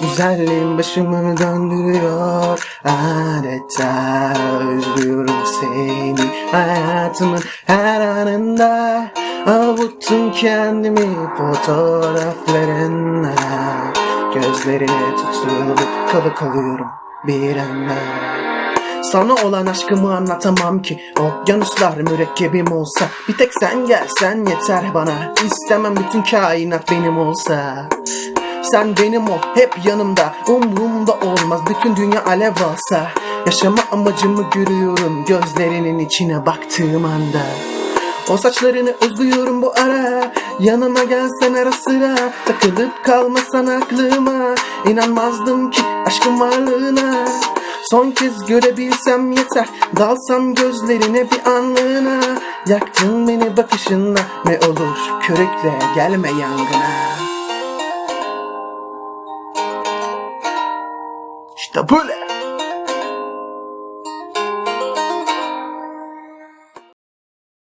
Güzelliğin başımı döndürüyor. Adeta özlüyorum seni. Hayatımın her anında Avuttum kendimi fotoğraflarınla. Gözlerine tutulup kalı kalıyorum bir anda. Sana olan aşkımı anlatamam ki. Okyanuslar mürekkebim olsa. Bir tek sen gelsen yeter bana. İstemem bütün kainat benim olsa Sen benim ol hep yanımda. Umrumda olmaz bütün dünya alev alsa. Yaşama amacımı görüyorum Gözlerinin içine baktığım anda. O saçlarını özlüyorum bu ara. Yanıma gelsen ara sıra. Takılıp kalmasan aklıma. İnanmazdım ki aşkın varlığına. Son kez görebilsem yeter. Dalsam gözlerine bir anlığına. Yaktın beni bakışınla Ne olur körükle gelme yangına the bullet.